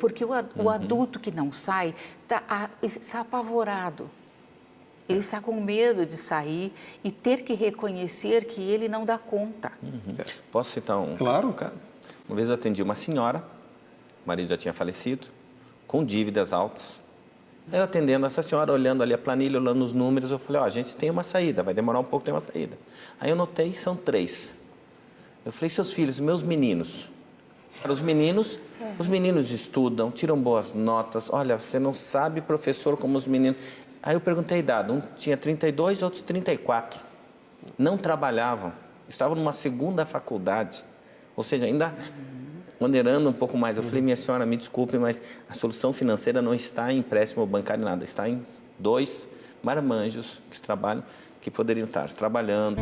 porque o, o adulto que não sai tá, está apavorado. Ele está com medo de sair e ter que reconhecer que ele não dá conta. Uhum. Posso citar um, claro. um caso? Uma vez eu atendi uma senhora, o marido já tinha falecido, com dívidas altas. Aí eu atendendo essa senhora, olhando ali a planilha, olhando os números, eu falei, ó, oh, a gente tem uma saída, vai demorar um pouco, tem uma saída. Aí eu notei, são três. Eu falei, seus filhos, meus meninos. Os meninos, os meninos estudam, tiram boas notas. Olha, você não sabe, professor, como os meninos... Aí eu perguntei a idade, um tinha 32, outros 34. Não trabalhavam, estavam numa segunda faculdade. Ou seja, ainda onerando um pouco mais. Eu falei, minha senhora, me desculpe, mas a solução financeira não está em empréstimo bancário nada, está em dois marmanjos que trabalham, que poderiam estar trabalhando.